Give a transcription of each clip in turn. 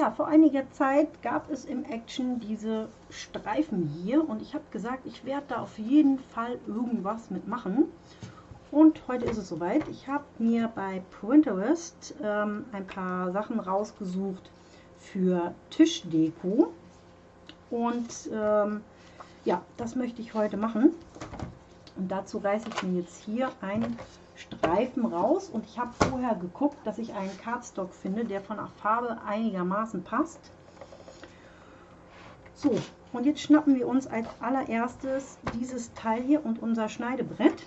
Ja, vor einiger Zeit gab es im Action diese Streifen hier und ich habe gesagt, ich werde da auf jeden Fall irgendwas mitmachen. Und heute ist es soweit. Ich habe mir bei Pinterest ähm, ein paar Sachen rausgesucht für Tischdeko. Und ähm, ja, das möchte ich heute machen. Und dazu reiße ich mir jetzt hier einen Streifen raus. Und ich habe vorher geguckt, dass ich einen Cardstock finde, der von der Farbe einigermaßen passt. So, und jetzt schnappen wir uns als allererstes dieses Teil hier und unser Schneidebrett.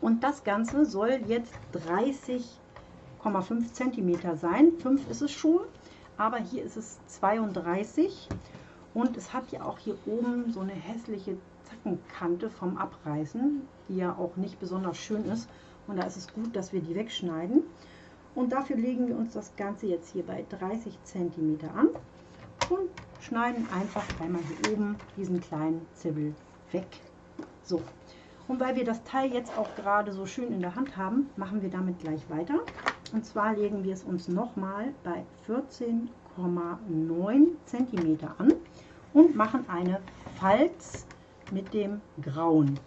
Und das Ganze soll jetzt 30,5 cm sein. 5 ist es schon, aber hier ist es 32 und es hat ja auch hier oben so eine hässliche Zackenkante vom Abreißen, die ja auch nicht besonders schön ist. Und da ist es gut, dass wir die wegschneiden. Und dafür legen wir uns das Ganze jetzt hier bei 30 cm an und schneiden einfach einmal hier oben diesen kleinen Zibbel weg. So, und weil wir das Teil jetzt auch gerade so schön in der Hand haben, machen wir damit gleich weiter. Und zwar legen wir es uns nochmal bei 14,9 cm an und machen eine Falz mit dem Grauen.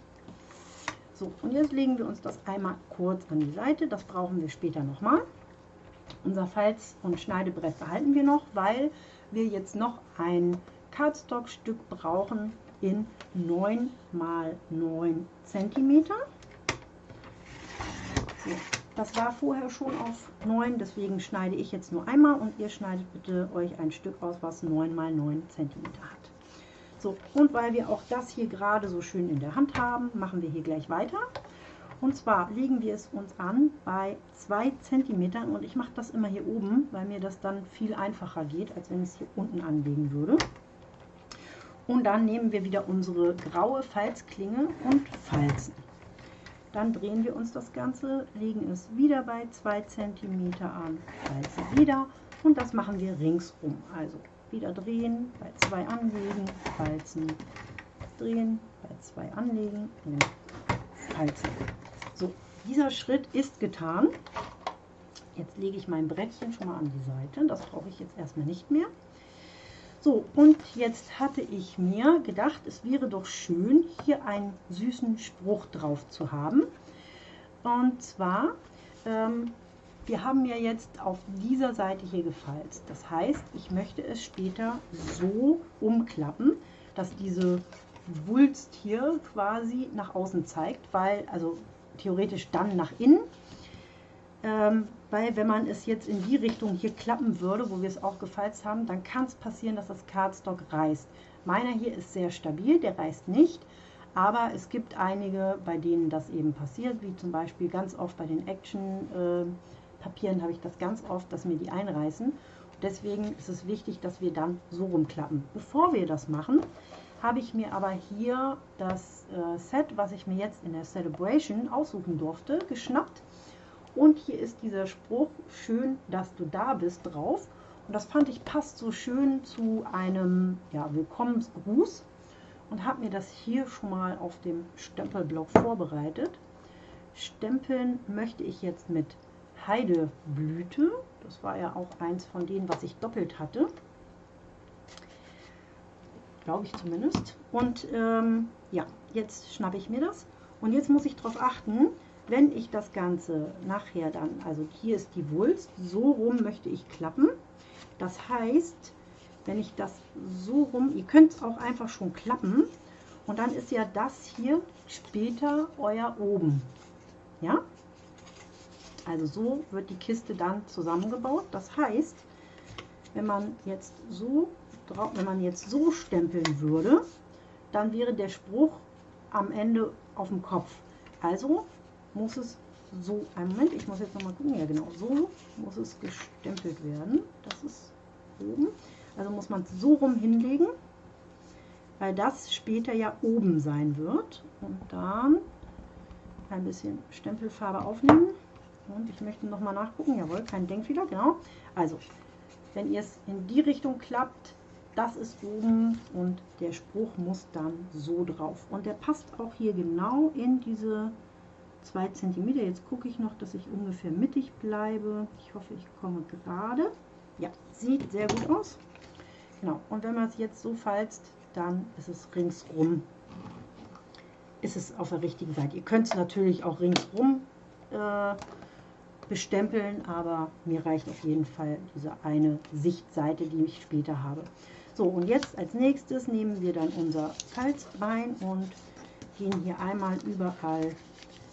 So, und jetzt legen wir uns das einmal kurz an die Seite. Das brauchen wir später nochmal. Unser Falz- und Schneidebrett behalten wir noch, weil wir jetzt noch ein Cardstock-Stück brauchen in 9 mal 9 cm. So, das war vorher schon auf 9, deswegen schneide ich jetzt nur einmal und ihr schneidet bitte euch ein Stück aus, was 9 mal 9 cm hat. So, und weil wir auch das hier gerade so schön in der Hand haben, machen wir hier gleich weiter. Und zwar legen wir es uns an bei 2 cm und ich mache das immer hier oben, weil mir das dann viel einfacher geht, als wenn ich es hier unten anlegen würde. Und dann nehmen wir wieder unsere graue Falzklinge und falzen. Dann drehen wir uns das Ganze, legen es wieder bei 2 cm an, falzen wieder und das machen wir ringsum. Also wieder drehen, bei zwei anlegen, falzen, drehen, bei zwei anlegen falzen. So, dieser Schritt ist getan. Jetzt lege ich mein Brettchen schon mal an die Seite. Das brauche ich jetzt erstmal nicht mehr. So, und jetzt hatte ich mir gedacht, es wäre doch schön, hier einen süßen Spruch drauf zu haben. Und zwar ähm, wir haben ja jetzt auf dieser Seite hier gefalzt. Das heißt, ich möchte es später so umklappen, dass diese Wulst hier quasi nach außen zeigt, weil, also theoretisch dann nach innen, ähm, weil wenn man es jetzt in die Richtung hier klappen würde, wo wir es auch gefalzt haben, dann kann es passieren, dass das Cardstock reißt. Meiner hier ist sehr stabil, der reißt nicht, aber es gibt einige, bei denen das eben passiert, wie zum Beispiel ganz oft bei den Action äh, Papieren habe ich das ganz oft, dass mir die einreißen. Deswegen ist es wichtig, dass wir dann so rumklappen. Bevor wir das machen, habe ich mir aber hier das äh, Set, was ich mir jetzt in der Celebration aussuchen durfte, geschnappt. Und hier ist dieser Spruch, schön, dass du da bist, drauf. Und das fand ich passt so schön zu einem ja, Willkommensgruß und habe mir das hier schon mal auf dem Stempelblock vorbereitet. Stempeln möchte ich jetzt mit Heideblüte. Das war ja auch eins von denen, was ich doppelt hatte. Glaube ich zumindest. Und ähm, ja, jetzt schnappe ich mir das. Und jetzt muss ich darauf achten, wenn ich das Ganze nachher dann, also hier ist die Wulst, so rum möchte ich klappen. Das heißt, wenn ich das so rum, ihr könnt es auch einfach schon klappen. Und dann ist ja das hier später euer oben. Ja, also so wird die Kiste dann zusammengebaut. Das heißt, wenn man jetzt so wenn man jetzt so stempeln würde, dann wäre der Spruch am Ende auf dem Kopf. Also muss es so, einen Moment, ich muss jetzt noch mal gucken, ja genau, so muss es gestempelt werden. Das ist oben. Also muss man es so rum hinlegen, weil das später ja oben sein wird. Und dann ein bisschen Stempelfarbe aufnehmen. Und ich möchte noch mal nachgucken. Jawohl, kein Denkfehler, genau. Also, wenn ihr es in die Richtung klappt, das ist oben und der Spruch muss dann so drauf. Und der passt auch hier genau in diese 2 cm. Jetzt gucke ich noch, dass ich ungefähr mittig bleibe. Ich hoffe, ich komme gerade. Ja, sieht sehr gut aus. Genau, und wenn man es jetzt so falzt, dann ist es ringsrum, ist es auf der richtigen Seite. Ihr könnt es natürlich auch ringsrum äh, bestempeln, aber mir reicht auf jeden Fall diese eine Sichtseite, die ich später habe. So, und jetzt als nächstes nehmen wir dann unser Falzbein und gehen hier einmal überall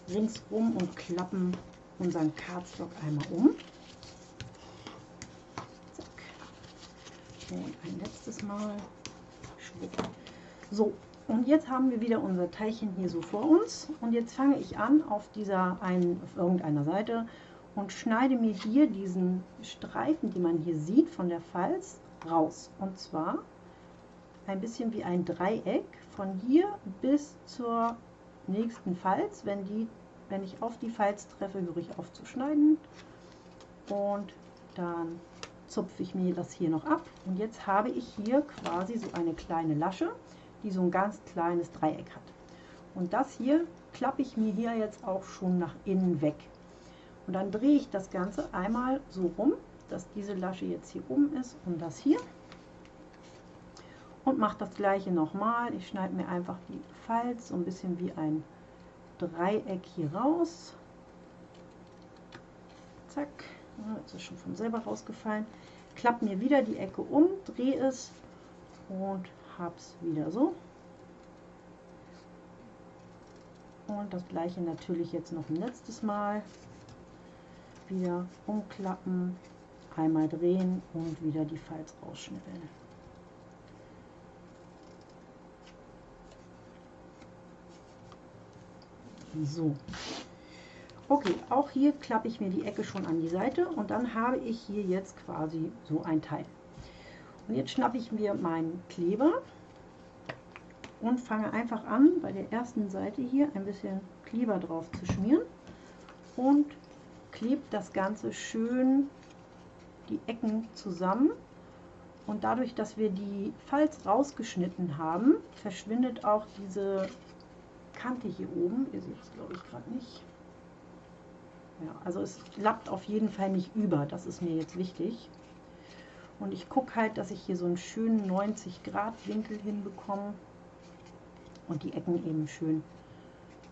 ringsrum und klappen unseren Cardstock einmal um. Zack. Und ein letztes Mal. Schwupp. So, und jetzt haben wir wieder unser Teilchen hier so vor uns. Und jetzt fange ich an auf dieser einen, auf irgendeiner Seite und schneide mir hier diesen Streifen, den man hier sieht von der Falz, raus. Und zwar ein bisschen wie ein Dreieck von hier bis zur nächsten Falz. Wenn, die, wenn ich auf die Falz treffe, höre ich auf zu schneiden. Und dann zupfe ich mir das hier noch ab. Und jetzt habe ich hier quasi so eine kleine Lasche, die so ein ganz kleines Dreieck hat. Und das hier klappe ich mir hier jetzt auch schon nach innen weg. Und dann drehe ich das Ganze einmal so rum, dass diese Lasche jetzt hier oben ist und das hier. Und mache das gleiche nochmal. Ich schneide mir einfach die Falz so ein bisschen wie ein Dreieck hier raus. Zack, jetzt ist schon von selber rausgefallen. Klappe mir wieder die Ecke um, drehe es und habe es wieder so. Und das gleiche natürlich jetzt noch ein letztes Mal wieder umklappen, einmal drehen und wieder die Falz rausschnippeln. So. Okay, auch hier klappe ich mir die Ecke schon an die Seite und dann habe ich hier jetzt quasi so ein Teil. Und jetzt schnappe ich mir meinen Kleber und fange einfach an, bei der ersten Seite hier ein bisschen Kleber drauf zu schmieren und klebt das Ganze schön die Ecken zusammen. Und dadurch, dass wir die Falz rausgeschnitten haben, verschwindet auch diese Kante hier oben. Ihr seht es, glaube ich, gerade nicht. Ja, also es klappt auf jeden Fall nicht über. Das ist mir jetzt wichtig. Und ich gucke halt, dass ich hier so einen schönen 90 Grad Winkel hinbekomme. Und die Ecken eben schön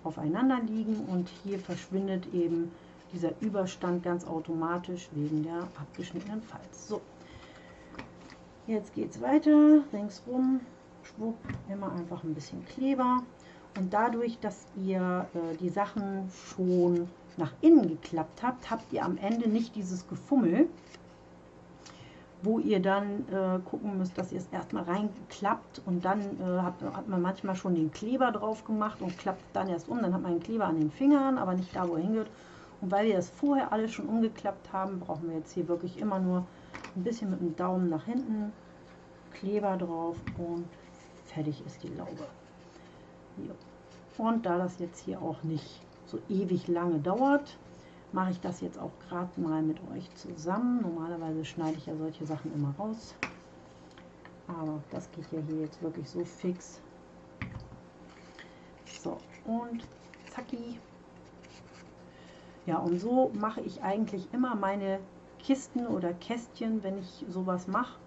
aufeinander liegen. Und hier verschwindet eben dieser Überstand ganz automatisch wegen der abgeschnittenen Falz. So, jetzt geht es weiter, ringsrum, schwupp, immer einfach ein bisschen Kleber. Und dadurch, dass ihr äh, die Sachen schon nach innen geklappt habt, habt ihr am Ende nicht dieses Gefummel, wo ihr dann äh, gucken müsst, dass ihr es erstmal reinklappt und dann äh, hat, hat, man manchmal schon den Kleber drauf gemacht und klappt dann erst um. Dann hat man den Kleber an den Fingern, aber nicht da, wo er hingehört. Und weil wir das vorher alles schon umgeklappt haben, brauchen wir jetzt hier wirklich immer nur ein bisschen mit dem Daumen nach hinten, Kleber drauf und fertig ist die Laube. Hier. Und da das jetzt hier auch nicht so ewig lange dauert, mache ich das jetzt auch gerade mal mit euch zusammen. Normalerweise schneide ich ja solche Sachen immer raus. Aber das geht ja hier jetzt wirklich so fix. So, und zacki. Ja, und so mache ich eigentlich immer meine Kisten oder Kästchen, wenn ich sowas mache.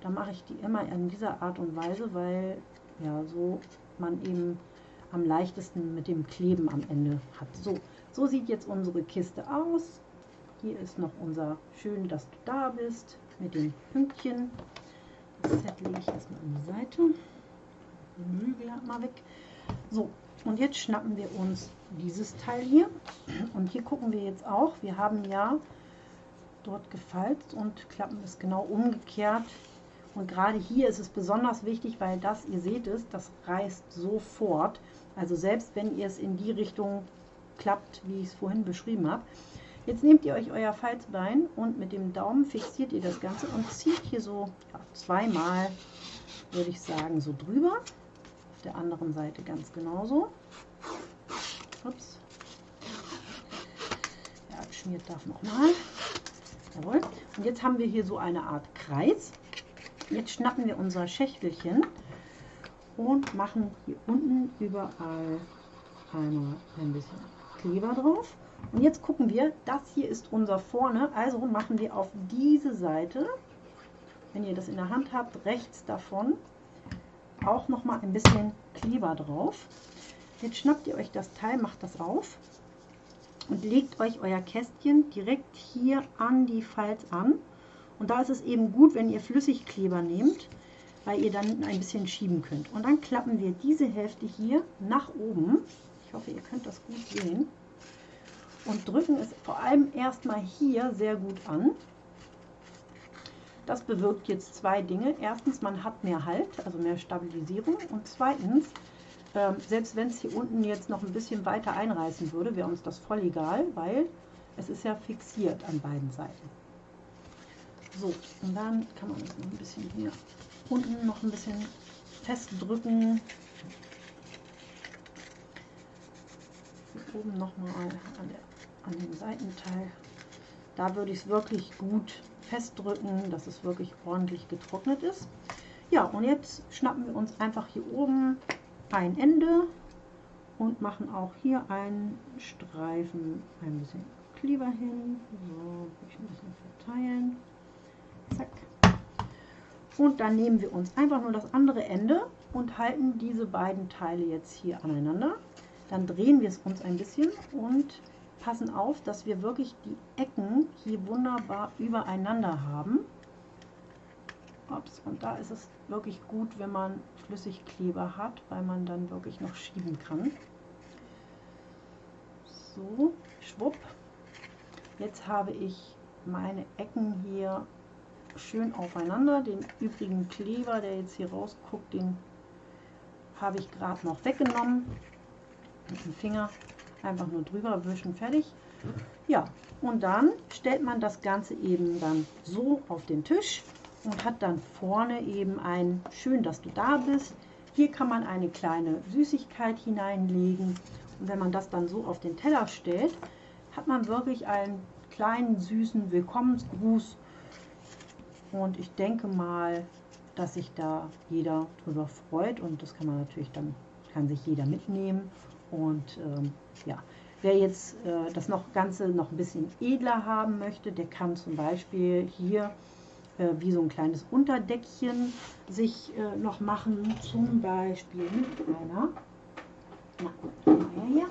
Dann mache ich die immer in dieser Art und Weise, weil ja so man eben am leichtesten mit dem Kleben am Ende hat. So, so sieht jetzt unsere Kiste aus. Hier ist noch unser Schön, dass du da bist mit den Pünktchen. Das Set lege ich erstmal an die Seite. Die Möbel mal weg. So, und jetzt schnappen wir uns dieses Teil hier. Und hier gucken wir jetzt auch, wir haben ja dort gefalzt und klappen es genau umgekehrt. Und gerade hier ist es besonders wichtig, weil das, ihr seht es, das reißt sofort. Also selbst wenn ihr es in die Richtung klappt, wie ich es vorhin beschrieben habe. Jetzt nehmt ihr euch euer Falzbein und mit dem Daumen fixiert ihr das Ganze und zieht hier so ja, zweimal, würde ich sagen, so drüber der anderen Seite ganz genauso. Ups. Ja, geschmiert darf nochmal. Jawohl. Und jetzt haben wir hier so eine Art Kreis. Jetzt schnappen wir unser Schächtelchen und machen hier unten überall einmal ein bisschen Kleber drauf. Und jetzt gucken wir, das hier ist unser vorne, also machen wir auf diese Seite wenn ihr das in der Hand habt, rechts davon auch noch mal ein bisschen Kleber drauf. Jetzt schnappt ihr euch das Teil, macht das auf und legt euch euer Kästchen direkt hier an die Falz an. Und da ist es eben gut, wenn ihr Flüssigkleber nehmt, weil ihr dann ein bisschen schieben könnt. Und dann klappen wir diese Hälfte hier nach oben. Ich hoffe, ihr könnt das gut sehen. Und drücken es vor allem erstmal hier sehr gut an. Das bewirkt jetzt zwei Dinge. Erstens, man hat mehr Halt, also mehr Stabilisierung. Und zweitens, ähm, selbst wenn es hier unten jetzt noch ein bisschen weiter einreißen würde, wäre uns das voll egal, weil es ist ja fixiert an beiden Seiten. So, und dann kann man das noch ein bisschen hier unten noch ein bisschen festdrücken. Hier oben nochmal an, an dem Seitenteil. Da würde ich es wirklich gut festdrücken, dass es wirklich ordentlich getrocknet ist. Ja, und jetzt schnappen wir uns einfach hier oben ein Ende und machen auch hier einen Streifen ein bisschen Kleber hin. So, ein bisschen verteilen. Zack. Und dann nehmen wir uns einfach nur das andere Ende und halten diese beiden Teile jetzt hier aneinander. Dann drehen wir es uns ein bisschen und passen auf, dass wir wirklich die Ecken hier wunderbar übereinander haben. Ups, und da ist es wirklich gut, wenn man Flüssigkleber hat, weil man dann wirklich noch schieben kann. So, schwupp. Jetzt habe ich meine Ecken hier schön aufeinander. Den übrigen Kleber, der jetzt hier rausguckt, den habe ich gerade noch weggenommen. Mit dem Finger einfach nur drüber wischen, fertig. Ja, und dann stellt man das Ganze eben dann so auf den Tisch und hat dann vorne eben ein, schön, dass du da bist. Hier kann man eine kleine Süßigkeit hineinlegen und wenn man das dann so auf den Teller stellt, hat man wirklich einen kleinen süßen Willkommensgruß und ich denke mal, dass sich da jeder drüber freut und das kann man natürlich dann, kann sich jeder mitnehmen und ähm, ja, wer jetzt äh, das noch Ganze noch ein bisschen edler haben möchte, der kann zum Beispiel hier äh, wie so ein kleines Unterdeckchen sich äh, noch machen, zum Beispiel mit einer, na, hier,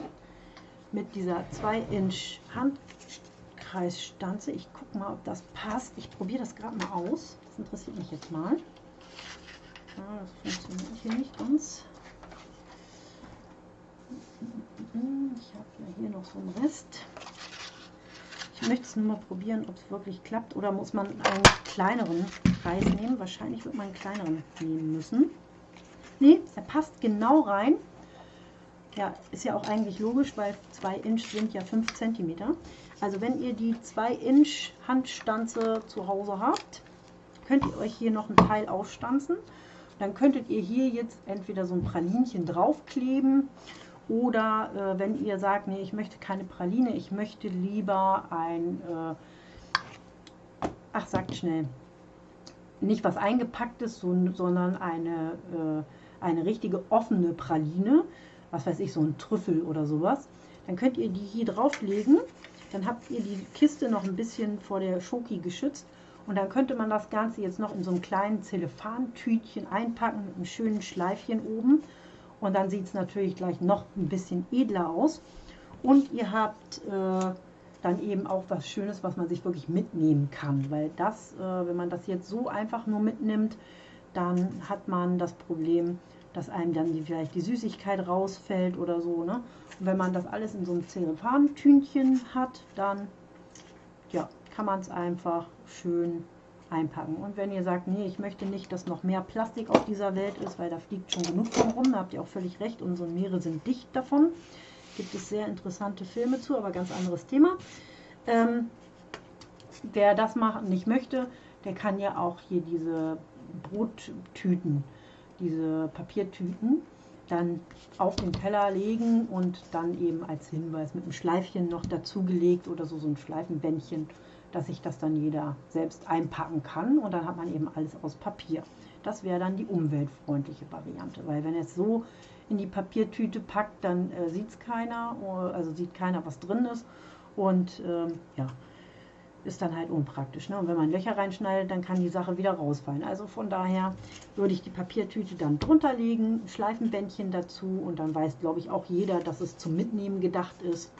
mit dieser 2 Inch Handkreisstanze. Ich gucke mal, ob das passt. Ich probiere das gerade mal aus. Das interessiert mich jetzt mal. Ja, das funktioniert hier nicht ganz. Ich habe ja hier noch so einen Rest. Ich möchte es nur mal probieren, ob es wirklich klappt. Oder muss man einen kleineren Kreis nehmen? Wahrscheinlich wird man einen kleineren nehmen müssen. Ne, er passt genau rein. Ja, ist ja auch eigentlich logisch, weil 2 Inch sind ja 5 cm. Also wenn ihr die 2 Inch Handstanze zu Hause habt, könnt ihr euch hier noch ein Teil aufstanzen. Dann könntet ihr hier jetzt entweder so ein Pralinchen draufkleben oder äh, wenn ihr sagt, nee, ich möchte keine Praline, ich möchte lieber ein, äh, ach sagt schnell, nicht was eingepacktes, so, sondern eine, äh, eine richtige offene Praline, was weiß ich, so ein Trüffel oder sowas, dann könnt ihr die hier drauflegen. Dann habt ihr die Kiste noch ein bisschen vor der Schoki geschützt. Und dann könnte man das Ganze jetzt noch in so einem kleinen Zellophantütchen einpacken mit einem schönen Schleifchen oben. Und dann sieht es natürlich gleich noch ein bisschen edler aus. Und ihr habt äh, dann eben auch was Schönes, was man sich wirklich mitnehmen kann. Weil das, äh, wenn man das jetzt so einfach nur mitnimmt, dann hat man das Problem, dass einem dann die, vielleicht die Süßigkeit rausfällt oder so. Ne? Und wenn man das alles in so einem Zellophantünchen hat, dann ja, kann man es einfach schön einpacken. Und wenn ihr sagt, nee, ich möchte nicht, dass noch mehr Plastik auf dieser Welt ist, weil da fliegt schon genug von rum, da habt ihr auch völlig recht, unsere Meere sind dicht davon. Gibt es sehr interessante Filme zu, aber ganz anderes Thema. Ähm, wer das machen nicht möchte, der kann ja auch hier diese Brottüten, diese Papiertüten, dann auf den Teller legen und dann eben als Hinweis mit einem Schleifchen noch dazugelegt oder so, so ein Schleifenbändchen dass sich das dann jeder selbst einpacken kann und dann hat man eben alles aus Papier. Das wäre dann die umweltfreundliche Variante, weil wenn es so in die Papiertüte packt, dann äh, sieht es keiner, also sieht keiner, was drin ist und ähm, ja, ist dann halt unpraktisch. Ne? Und wenn man Löcher reinschneidet, dann kann die Sache wieder rausfallen. Also von daher würde ich die Papiertüte dann drunter legen, Schleifenbändchen dazu und dann weiß, glaube ich, auch jeder, dass es zum Mitnehmen gedacht ist.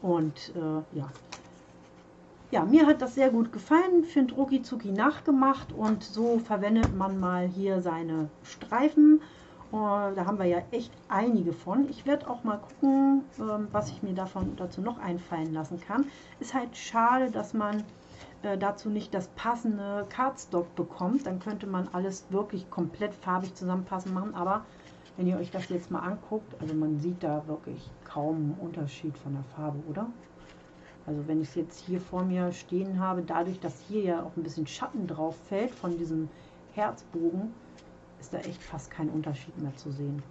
Und äh, ja. Ja, mir hat das sehr gut gefallen, finde Rucki Zucki nachgemacht und so verwendet man mal hier seine Streifen. Uh, da haben wir ja echt einige von. Ich werde auch mal gucken, ähm, was ich mir davon dazu noch einfallen lassen kann. Ist halt schade, dass man äh, dazu nicht das passende Cardstock bekommt. Dann könnte man alles wirklich komplett farbig zusammenpassen machen. Aber wenn ihr euch das jetzt mal anguckt, also man sieht da wirklich kaum einen Unterschied von der Farbe, oder? Also wenn ich es jetzt hier vor mir stehen habe, dadurch, dass hier ja auch ein bisschen Schatten drauf fällt von diesem Herzbogen, ist da echt fast kein Unterschied mehr zu sehen.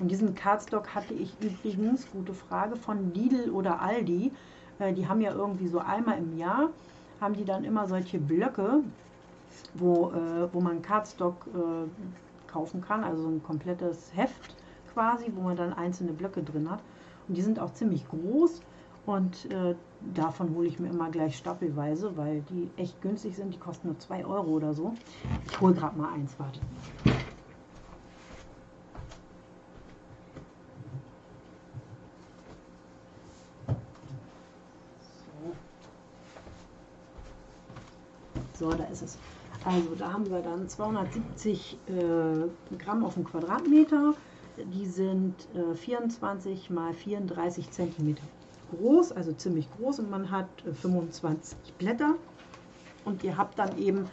Und diesen Cardstock hatte ich übrigens, gute Frage, von Lidl oder Aldi. Äh, die haben ja irgendwie so einmal im Jahr, haben die dann immer solche Blöcke, wo, äh, wo man Cardstock äh, kaufen kann, also so ein komplettes Heft quasi, wo man dann einzelne Blöcke drin hat. Und die sind auch ziemlich groß und äh, davon hole ich mir immer gleich stapelweise, weil die echt günstig sind. Die kosten nur 2 Euro oder so. Ich hole gerade mal eins, warte. So, da ist es. Also da haben wir dann 270 äh, Gramm auf den Quadratmeter. Die sind äh, 24 mal 34 Zentimeter groß, also ziemlich groß und man hat 25 äh, Blätter und ihr habt dann eben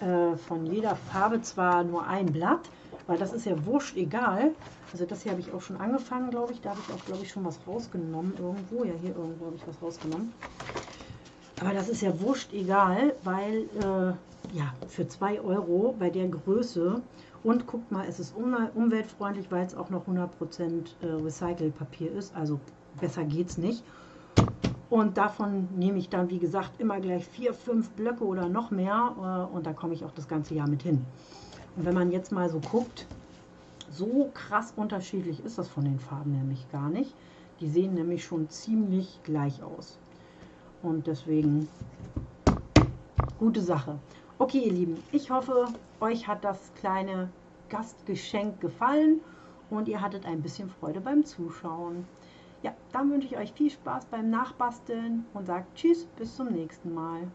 äh, von jeder Farbe zwar nur ein Blatt, weil das ist ja wurscht egal. Also das hier habe ich auch schon angefangen, glaube ich. Da habe ich auch, glaube ich, schon was rausgenommen irgendwo. Ja, hier irgendwo habe ich was rausgenommen. Aber das ist ja wurscht egal, weil äh, ja, für 2 Euro bei der Größe und guckt mal, es ist umweltfreundlich, weil es auch noch 100% äh, Recycelpapier ist. Also besser geht's nicht. Und davon nehme ich dann, wie gesagt, immer gleich vier, fünf Blöcke oder noch mehr. Äh, und da komme ich auch das ganze Jahr mit hin. Und wenn man jetzt mal so guckt, so krass unterschiedlich ist das von den Farben nämlich gar nicht. Die sehen nämlich schon ziemlich gleich aus. Und deswegen gute Sache. Okay, ihr Lieben, ich hoffe, euch hat das kleine Gastgeschenk gefallen und ihr hattet ein bisschen Freude beim Zuschauen. Ja, dann wünsche ich euch viel Spaß beim Nachbasteln und sage Tschüss, bis zum nächsten Mal.